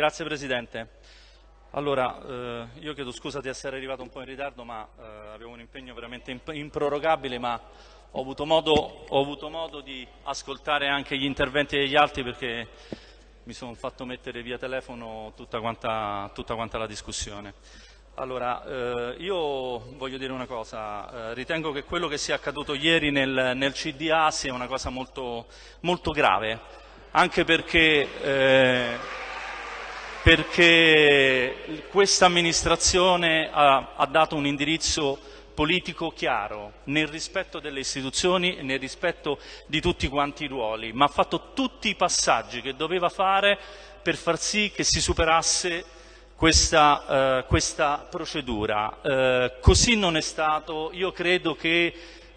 Grazie Presidente. Allora, eh, io chiedo scusa di essere arrivato un po' in ritardo, ma eh, avevo un impegno veramente imp improrogabile, ma ho avuto, modo, ho avuto, modo, di ascoltare anche gli interventi degli altri perché mi sono fatto mettere via telefono tutta quanta, tutta quanta la discussione. Allora, eh, io voglio dire una cosa, eh, ritengo che quello che sia accaduto ieri nel, nel CDA sia una cosa molto, molto grave, anche perché eh, perché questa amministrazione ha, ha, dato un indirizzo politico chiaro, nel rispetto delle istituzioni e nel rispetto di tutti quanti i ruoli, ma ha fatto tutti i passaggi che doveva fare per far sì che si superasse questa, eh, questa procedura. Eh, così non è stato, io credo che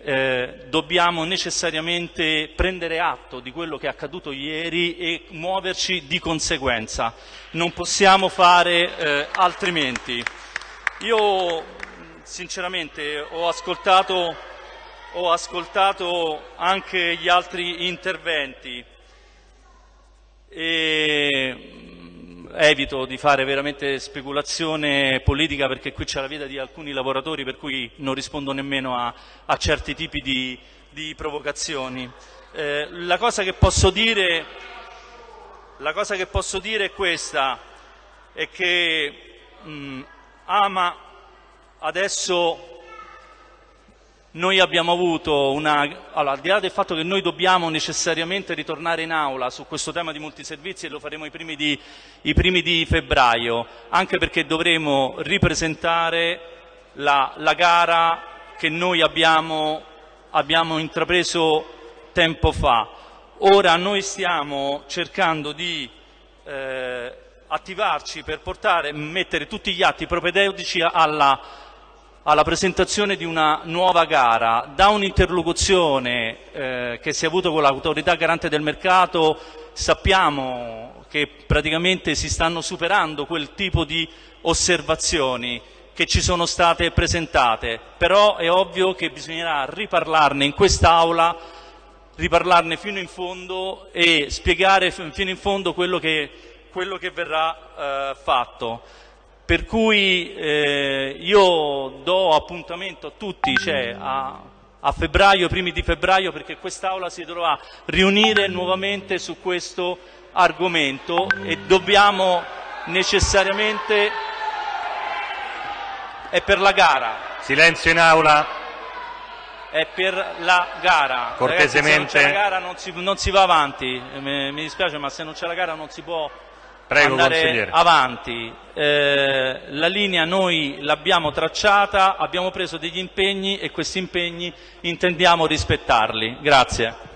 eh, dobbiamo necessariamente prendere atto di quello che è accaduto ieri e muoverci di conseguenza. Non possiamo fare eh, altrimenti. Io sinceramente ho ascoltato, ho ascoltato anche gli altri interventi e evito di fare veramente speculazione politica perché qui c'è la vita di alcuni lavoratori per cui non rispondo nemmeno a, a certi tipi di, di provocazioni. Eh, la, cosa dire, la, cosa che posso dire, è questa, è che mh, Ama adesso noi abbiamo avuto una... Allora, al di là del fatto che noi dobbiamo necessariamente ritornare in aula su questo tema di multiservizi e lo faremo i primi di, i primi di febbraio, anche perché dovremo ripresentare la, la gara che noi abbiamo, abbiamo intrapreso tempo fa. Ora noi stiamo cercando di eh, attivarci per portare, mettere tutti gli atti propedeutici alla alla presentazione di una nuova gara, da un'interlocuzione eh, che si è avuto con l'autorità garante del mercato sappiamo che praticamente si stanno superando quel tipo di osservazioni che ci sono state presentate, però è ovvio che bisognerà riparlarne in quest'Aula, riparlarne fino in fondo e spiegare fino in fondo quello che, quello che verrà eh, fatto. Per cui eh, io do appuntamento a tutti, cioè a, a febbraio, primi di febbraio, perché quest'Aula si dovrà riunire nuovamente su questo argomento e dobbiamo necessariamente... è per la gara. Silenzio in Aula. È per la gara. Cortesemente. Ragazzi, se non c'è la gara non si, non si va avanti, mi, mi dispiace ma se non c'è la gara non si può Prego, andare avanti. Eh, la linea noi l'abbiamo tracciata, abbiamo preso degli impegni e questi impegni intendiamo rispettarli. Grazie.